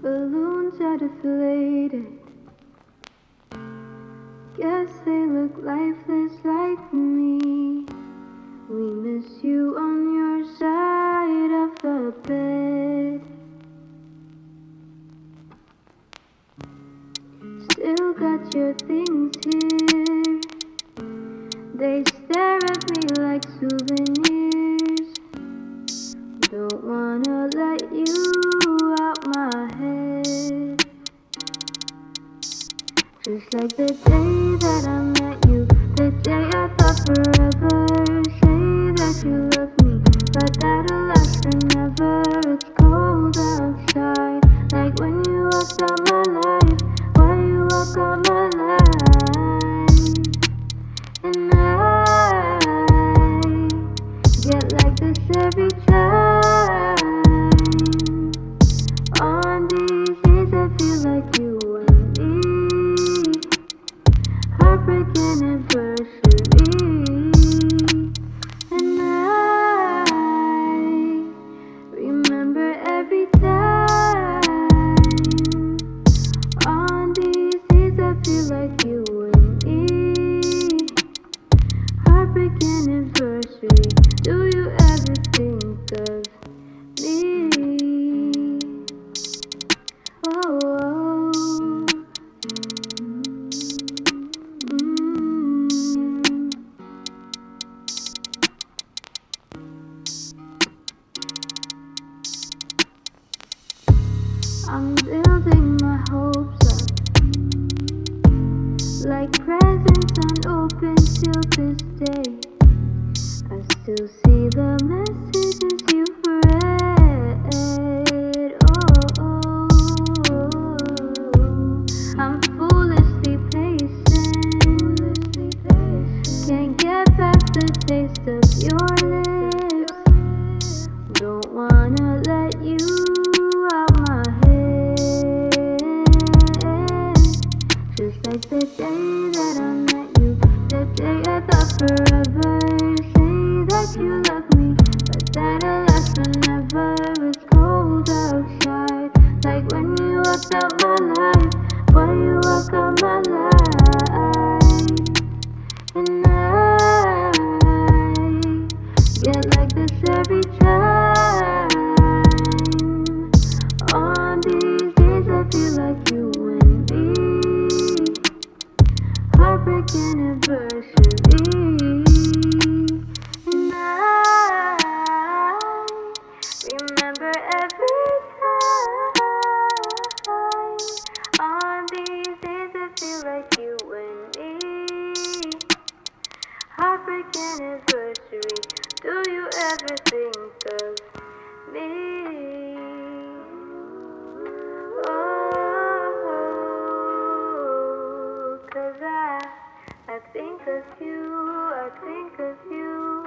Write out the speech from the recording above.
Balloons are deflated. Guess they look lifeless like me. We miss you on your side of the bed. Still got your things here. They stare at me like souvenirs. Don't wanna let you Just like the day that I met you, the day I thought forever. Say that you I'm building my hopes up like presents unopened till this day. I still see the messages you've read. Oh, I'm foolishly patient. Can't get past the taste of your Remember every time. On these days, like you and me. Heartbreak anniversary. Do you ever think think of you, I think of you.